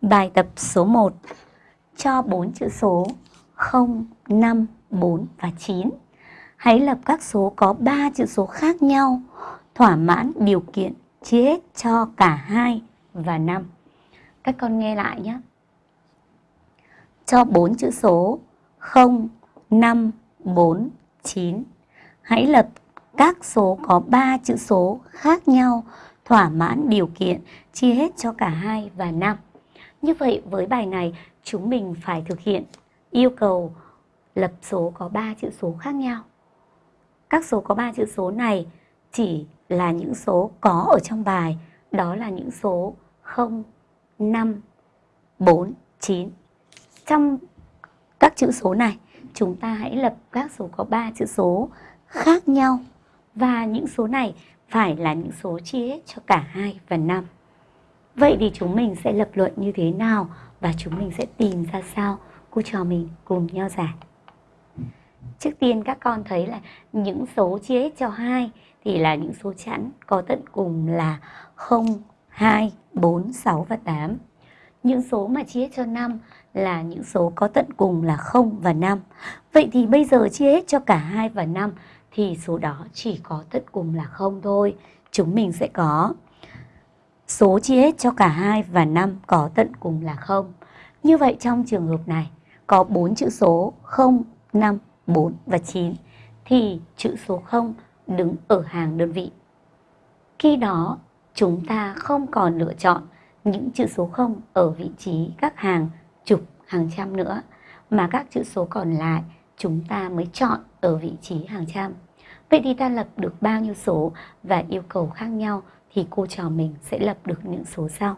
Bài tập số 1 Cho 4 chữ số 0, 5, 4 và 9 Hãy lập các số có 3 chữ số khác nhau Thỏa mãn điều kiện chia hết cho cả 2 và 5 Các con nghe lại nhé. Cho 4 chữ số 0, 5, 4, 9 Hãy lập các số có 3 chữ số khác nhau thỏa mãn điều kiện chia hết cho cả 2 và 5 như vậy với bài này chúng mình phải thực hiện yêu cầu lập số có 3 chữ số khác nhau. Các số có 3 chữ số này chỉ là những số có ở trong bài, đó là những số 0, 5, 4, 9. Trong các chữ số này, chúng ta hãy lập các số có 3 chữ số khác nhau và những số này phải là những số chia hết cho cả 2 và 5. Vậy thì chúng mình sẽ lập luận như thế nào và chúng mình sẽ tìm ra sao? Cô trò mình cùng nhau giải. Trước tiên các con thấy là những số chia hết cho 2 thì là những số chẵn có tận cùng là 0, 2, 4, 6 và 8. Những số mà chia hết cho 5 là những số có tận cùng là 0 và 5. Vậy thì bây giờ chia hết cho cả 2 và 5 thì số đó chỉ có tận cùng là 0 thôi. Chúng mình sẽ có số chia hết cho cả 2 và 5 có tận cùng là 0. Như vậy trong trường hợp này có 4 chữ số 0, 5, 4 và 9 thì chữ số 0 đứng ở hàng đơn vị. Khi đó chúng ta không còn lựa chọn những chữ số 0 ở vị trí các hàng chục, hàng trăm nữa mà các chữ số còn lại chúng ta mới chọn ở vị trí hàng trăm. Vậy thì ta lập được bao nhiêu số và yêu cầu khác nhau thì cô trò mình sẽ lập được những số sau.